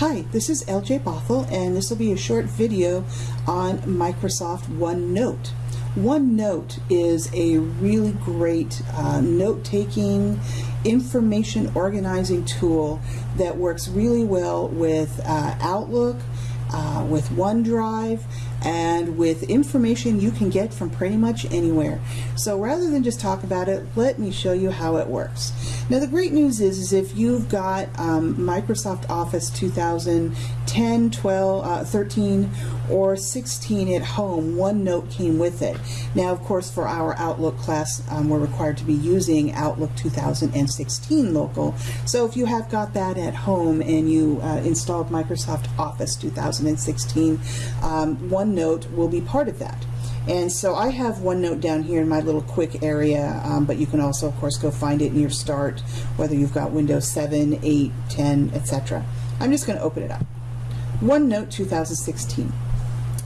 Hi, this is LJ Bothell and this will be a short video on Microsoft OneNote. OneNote is a really great uh, note-taking, information organizing tool that works really well with uh, Outlook, uh, with OneDrive, and with information you can get from pretty much anywhere. So rather than just talk about it, let me show you how it works. Now the great news is, is if you've got um, Microsoft Office 2010, 12, uh, 13, or 16 at home, OneNote came with it. Now of course for our Outlook class um, we're required to be using Outlook 2016 local. So if you have got that at home and you uh, installed Microsoft Office 2016, um, One OneNote will be part of that. And so I have OneNote down here in my little quick area, um, but you can also, of course, go find it in your start, whether you've got Windows 7, 8, 10, etc. I'm just going to open it up. OneNote 2016.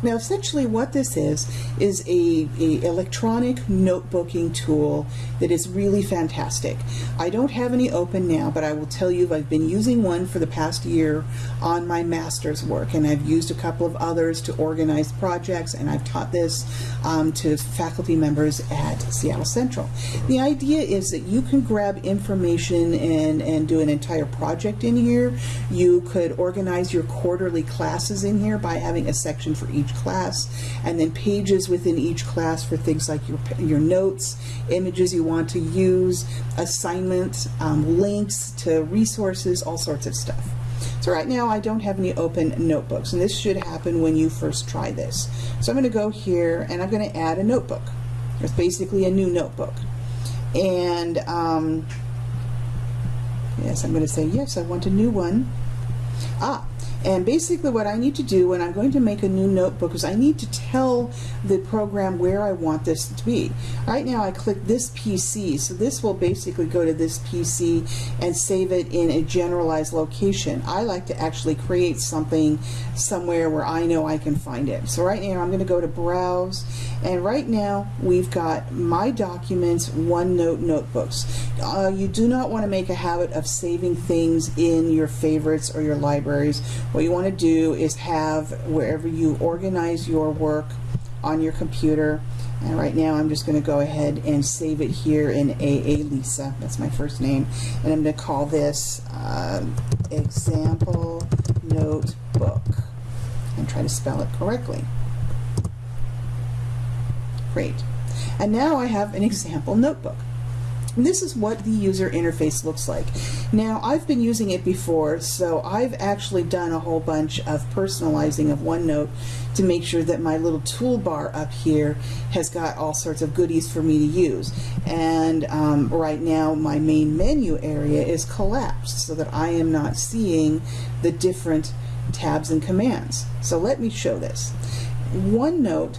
Now essentially what this is, is a, a, electronic notebooking tool that is really fantastic. I don't have any open now, but I will tell you I've been using one for the past year on my master's work, and I've used a couple of others to organize projects, and I've taught this um, to faculty members at Seattle Central. The idea is that you can grab information and, and do an entire project in here. You could organize your quarterly classes in here by having a section for each class and then pages within each class for things like your, your notes, images you want to use, assignments, um, links to resources, all sorts of stuff. So right now I don't have any open notebooks and this should happen when you first try this. So I'm going to go here and I'm going to add a notebook. It's basically a new notebook. And um, yes, I'm going to say yes, I want a new one. Ah, and basically what I need to do when I'm going to make a new notebook is I need to tell the program where I want this to be. Right now I click this PC, so this will basically go to this PC and save it in a generalized location. I like to actually create something somewhere where I know I can find it. So right now I'm going to go to Browse, and right now we've got My Documents, OneNote Notebooks. Uh, you do not want to make a habit of saving things in your favorites or your libraries what you want to do is have wherever you organize your work on your computer and right now I'm just going to go ahead and save it here in AA Lisa. That's my first name. And I'm going to call this uh, example notebook and try to spell it correctly. Great. And now I have an example notebook. And this is what the user interface looks like. Now, I've been using it before, so I've actually done a whole bunch of personalizing of OneNote to make sure that my little toolbar up here has got all sorts of goodies for me to use. And um, right now, my main menu area is collapsed so that I am not seeing the different tabs and commands. So let me show this. OneNote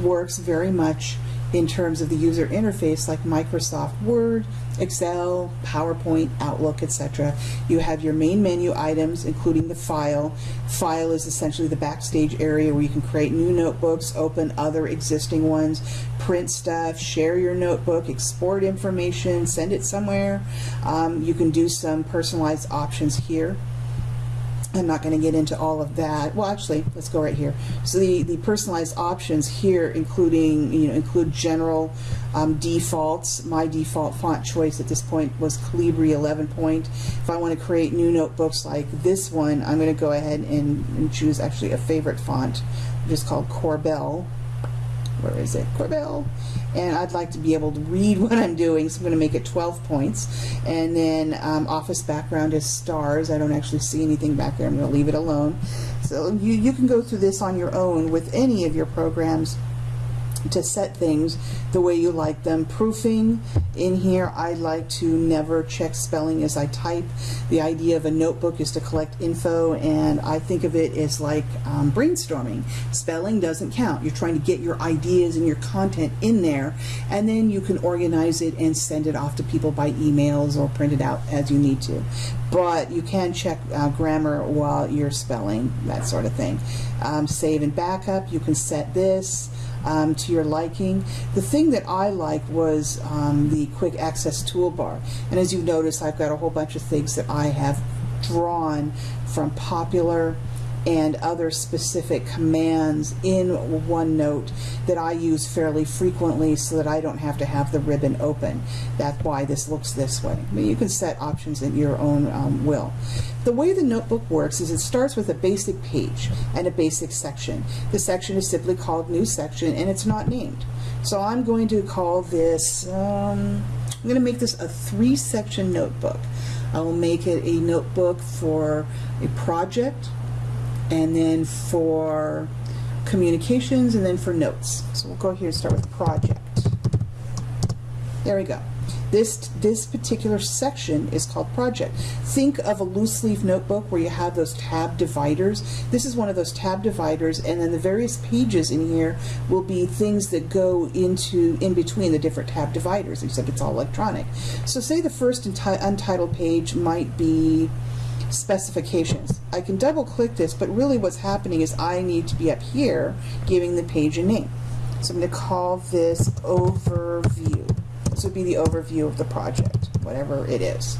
works very much in terms of the user interface like Microsoft Word, Excel, PowerPoint, Outlook, etc. You have your main menu items, including the file. File is essentially the backstage area where you can create new notebooks, open other existing ones, print stuff, share your notebook, export information, send it somewhere. Um, you can do some personalized options here. I'm not going to get into all of that. Well, actually, let's go right here. So the, the personalized options here, including, you know, include general um, defaults. My default font choice at this point was Calibri 11 point. If I want to create new notebooks like this one, I'm going to go ahead and, and choose actually a favorite font, which is called Corbel where is it, Corbel? And I'd like to be able to read what I'm doing, so I'm going to make it 12 points. And then um, office background is stars. I don't actually see anything back there. I'm going to leave it alone. So you, you can go through this on your own with any of your programs to set things the way you like them. Proofing in here, I like to never check spelling as I type. The idea of a notebook is to collect info and I think of it as like um, brainstorming. Spelling doesn't count. You're trying to get your ideas and your content in there and then you can organize it and send it off to people by emails or print it out as you need to. But you can check uh, grammar while you're spelling, that sort of thing. Um, save and backup, you can set this um, to your liking. The thing that I like was um, the quick access toolbar. And as you notice, I've got a whole bunch of things that I have drawn from popular and other specific commands in OneNote that I use fairly frequently so that I don't have to have the ribbon open. That's why this looks this way. But you can set options at your own um, will. The way the notebook works is it starts with a basic page and a basic section. The section is simply called New Section and it's not named. So I'm going to call this, um, I'm going to make this a three section notebook. I will make it a notebook for a project, and then for communications, and then for notes. So we'll go here and start with project. There we go. This, this particular section is called project. Think of a loose leaf notebook where you have those tab dividers. This is one of those tab dividers and then the various pages in here will be things that go into in between the different tab dividers except it's all electronic. So say the first untitled page might be specifications. I can double click this, but really what's happening is I need to be up here giving the page a name. So I'm going to call this overview. This would be the overview of the project, whatever it is.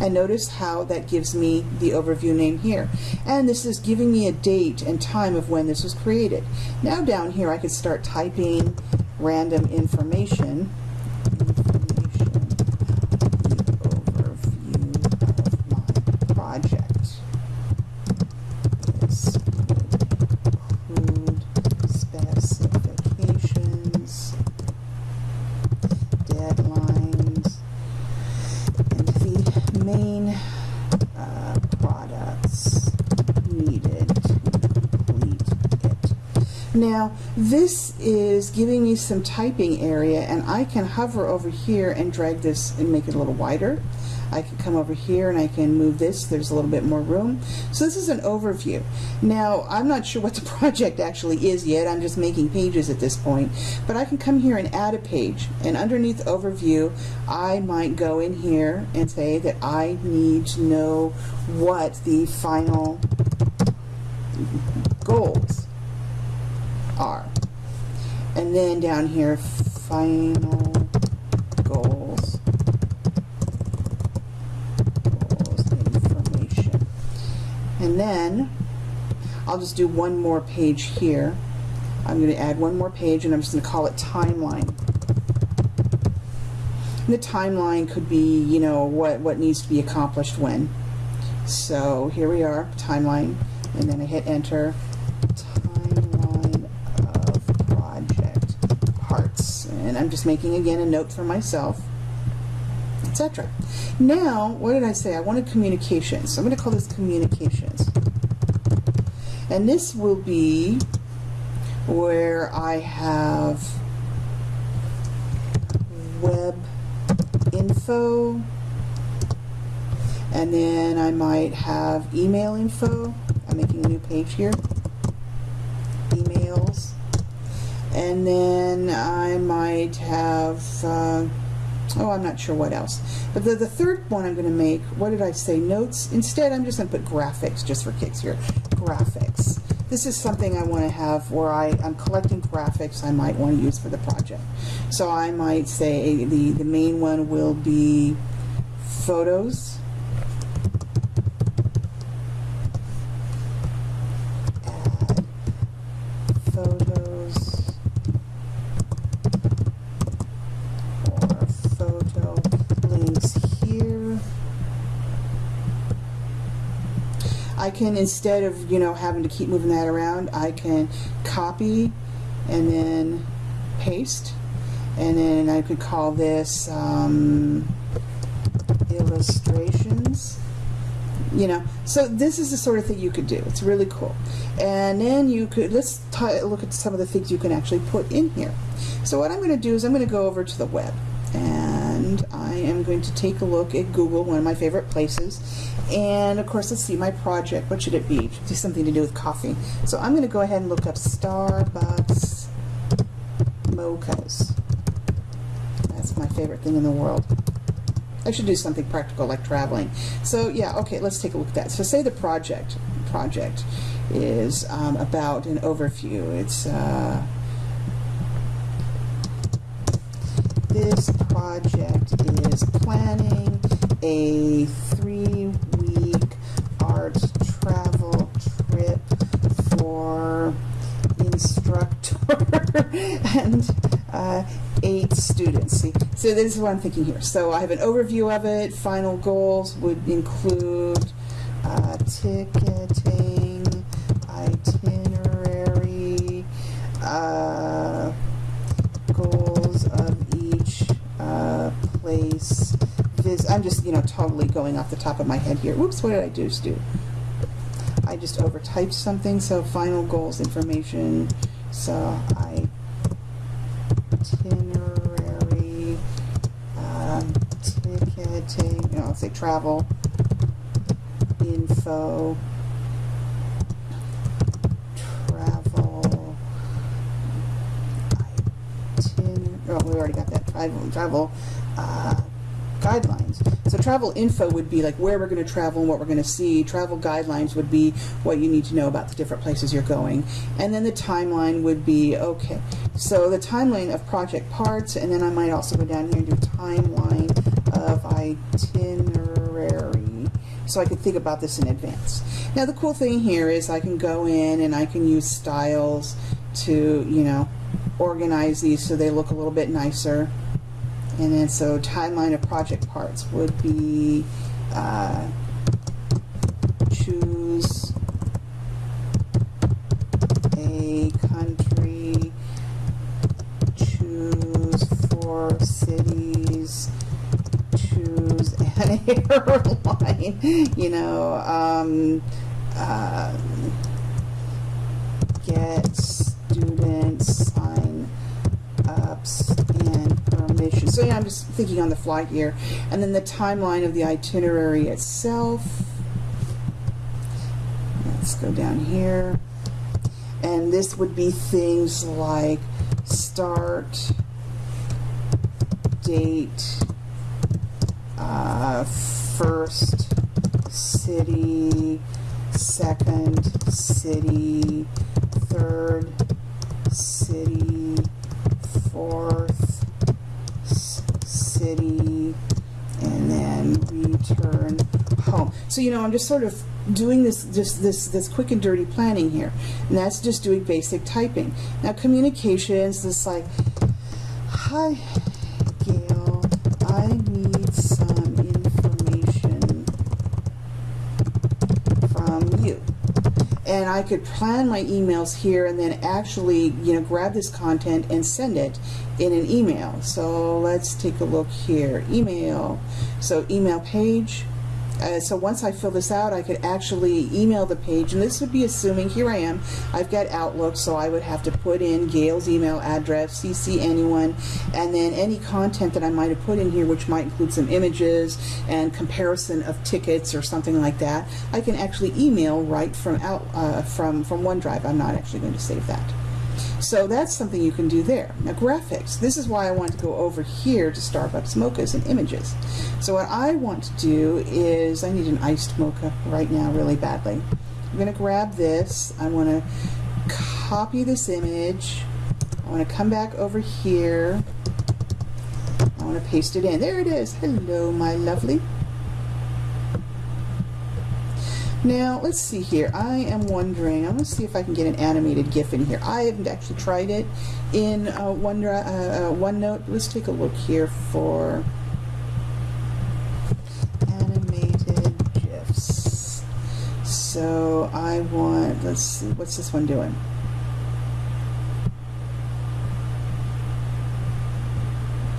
And notice how that gives me the overview name here. And this is giving me a date and time of when this was created. Now down here I could start typing random information Now, this is giving me some typing area, and I can hover over here and drag this and make it a little wider. I can come over here and I can move this. There's a little bit more room. So this is an overview. Now, I'm not sure what the project actually is yet. I'm just making pages at this point. But I can come here and add a page. And underneath overview, I might go in here and say that I need to know what the final goals are. And then down here, final goals, goals information. And then I'll just do one more page here. I'm going to add one more page and I'm just going to call it timeline. And the timeline could be, you know, what, what needs to be accomplished when. So here we are, timeline, and then I hit enter and I'm just making again a note for myself, etc. Now, what did I say? I wanted communications. So I'm going to call this communications. And this will be where I have web info, and then I might have email info. I'm making a new page here. Emails and then I might have uh, oh I'm not sure what else. But the, the third one I'm going to make what did I say? Notes? Instead I'm just going to put graphics just for kicks here. Graphics. This is something I want to have where I, I'm collecting graphics I might want to use for the project. So I might say the the main one will be photos I can, instead of, you know, having to keep moving that around, I can copy and then paste. And then I could call this um, illustrations. You know, so this is the sort of thing you could do. It's really cool. And then you could, let's look at some of the things you can actually put in here. So what I'm going to do is I'm going to go over to the web. And I am going to take a look at Google, one of my favorite places, and of course, let's see, my project, what should it be? Be something to do with coffee. So I'm going to go ahead and look up Starbucks mochas. That's my favorite thing in the world. I should do something practical like traveling. So yeah, okay, let's take a look at that. So say the project project is um, about an overview. It's uh, this project is planning a three or instructor and uh, eight students. See, so this is what I'm thinking here. So I have an overview of it. Final goals would include uh, ticketing, itinerary, uh, goals of each uh, place. Vis I'm just, you know, totally going off the top of my head here. Whoops, what did I do, Stu? I just overtyped something, so final goals information. So I itinerary, um, ticketing, you know, I'll say travel, info, travel, oh, we already got that, travel, travel, uh, guidelines. So travel info would be like where we're going to travel and what we're going to see. Travel guidelines would be what you need to know about the different places you're going. And then the timeline would be, okay, so the timeline of project parts, and then I might also go down here and do timeline of itinerary. So I could think about this in advance. Now the cool thing here is I can go in and I can use styles to, you know, organize these so they look a little bit nicer. And then so timeline of project parts would be uh, choose a country, choose four cities, choose an airline, you know, um, uh, get students sign and permission. So yeah, I'm just thinking on the fly here. And then the timeline of the itinerary itself. Let's go down here. And this would be things like start, date, uh, first city, second city, third city, fourth city, and then return home. So you know, I'm just sort of doing this just this this quick and dirty planning here, and that's just doing basic typing. Now communications, this like, hi, and I could plan my emails here and then actually, you know, grab this content and send it in an email. So let's take a look here. Email. So email page. Uh, so once I fill this out, I could actually email the page, and this would be assuming, here I am, I've got Outlook, so I would have to put in Gail's email address, CC anyone, and then any content that I might have put in here, which might include some images and comparison of tickets or something like that, I can actually email right from out uh, from from OneDrive. I'm not actually going to save that. So that's something you can do there. Now graphics, this is why I want to go over here to Starbucks mochas and images. So what I want to do is, I need an iced mocha right now really badly. I'm going to grab this, I want to copy this image, I want to come back over here, I want to paste it in. There it is. Hello, my lovely. Now, let's see here. I am wondering, I'm going to see if I can get an animated GIF in here. I haven't actually tried it in uh, One, uh, uh, OneNote. Let's take a look here for animated GIFs. So I want, let's see, what's this one doing?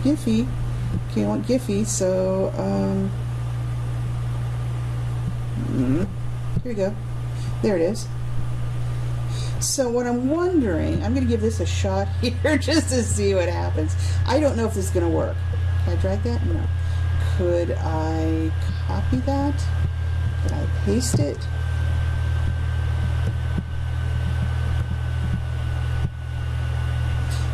Giphy. Okay, I want Giphy, so, um, mm, here we go. There it is. So what I'm wondering, I'm going to give this a shot here just to see what happens. I don't know if this is going to work. Can I drag that? No. Could I copy that? Could I paste it?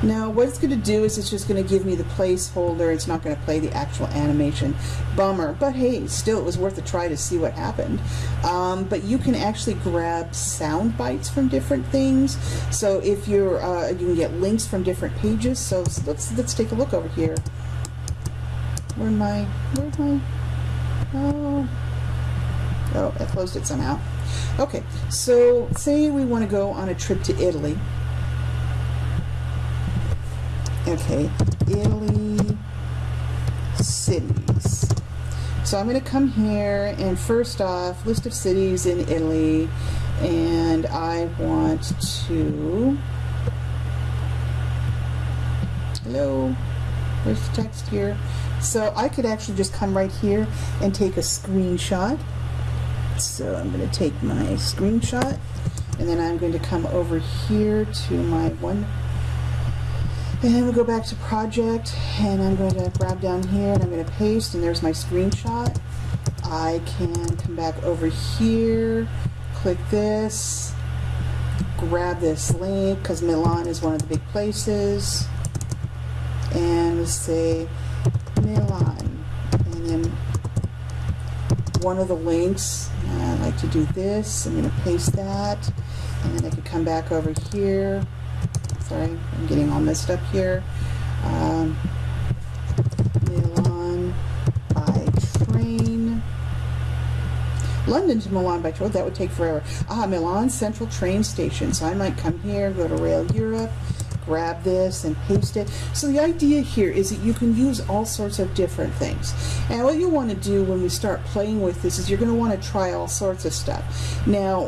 Now what it's going to do is it's just going to give me the placeholder. It's not going to play the actual animation. Bummer. But hey, still it was worth a try to see what happened. Um, but you can actually grab sound bites from different things. So if you're, uh, you can get links from different pages. So let's, let's take a look over here. Where I? Where I? Oh. Oh, I closed it somehow. Okay, so say we want to go on a trip to Italy. Okay, Italy cities. So I'm going to come here and first off, list of cities in Italy, and I want to. Hello, where's the text here? So I could actually just come right here and take a screenshot. So I'm going to take my screenshot, and then I'm going to come over here to my one and then we'll go back to project and I'm going to grab down here and I'm going to paste and there's my screenshot. I can come back over here, click this, grab this link because Milan is one of the big places. And we'll say Milan and then one of the links uh, I like to do this. I'm going to paste that and then I can come back over here sorry, I'm getting all messed up here. Um, Milan by train. London to Milan by train, that would take forever. Ah, Milan Central train station. So I might come here, go to Rail Europe, grab this and paste it. So the idea here is that you can use all sorts of different things. And what you want to do when we start playing with this is you're going to want to try all sorts of stuff. Now,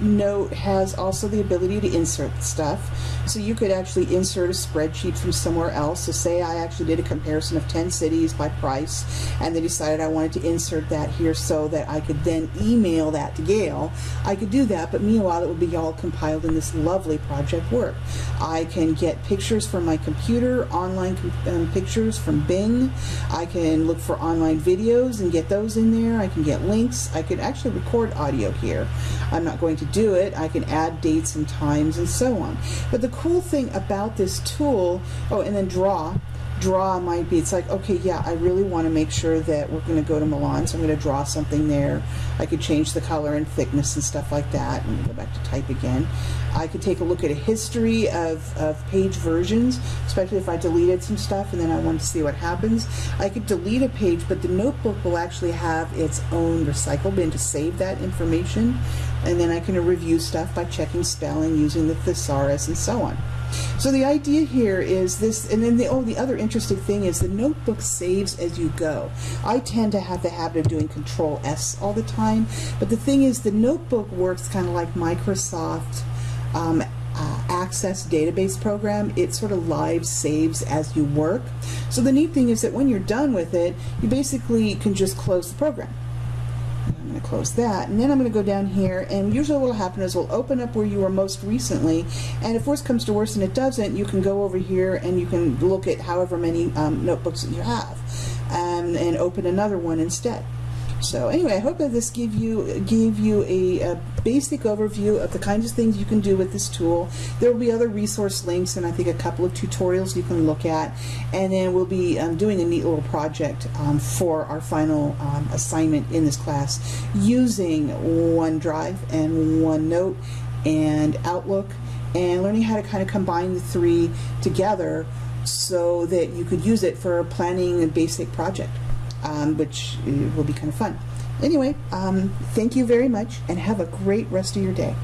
OneNote has also the ability to insert stuff. So you could actually insert a spreadsheet from somewhere else. So say I actually did a comparison of 10 cities by price and they decided I wanted to insert that here so that I could then email that to Gail. I could do that, but meanwhile it would be all compiled in this lovely project work. I can get pictures from my computer, online um, pictures from Bing. I can look for online videos and get those in there. I can get links. I could actually record audio here. I'm not going to do it. I can add dates and times and so on. But the cool thing about this tool, oh, and then draw, draw might be, it's like, okay, yeah, I really want to make sure that we're going to go to Milan, so I'm going to draw something there. I could change the color and thickness and stuff like that. and go back to type again. I could take a look at a history of, of page versions, especially if I deleted some stuff and then I wanted to see what happens. I could delete a page, but the notebook will actually have its own recycle bin to save that information. And then I can review stuff by checking spelling, using the thesaurus, and so on. So the idea here is this, and then the, oh, the other interesting thing is the notebook saves as you go. I tend to have the habit of doing Control S all the time, but the thing is the notebook works kind of like Microsoft um, uh, Access database program. It sort of live saves as you work. So the neat thing is that when you're done with it, you basically can just close the program. I'm going to close that and then I'm going to go down here and usually what will happen is we'll open up where you were most recently and if worse comes to worse and it doesn't you can go over here and you can look at however many um, notebooks that you have um, and open another one instead. So anyway, I hope that this give you gave you a, a, basic overview of the kinds of things you can do with this tool. There will be other resource links and I think a couple of tutorials you can look at. And then we'll be um, doing a neat little project um, for our final um, assignment in this class using OneDrive and OneNote and Outlook and learning how to kind of combine the three together so that you could use it for planning a basic project um, which will be kind of fun. Anyway, um, thank you very much and have a great rest of your day.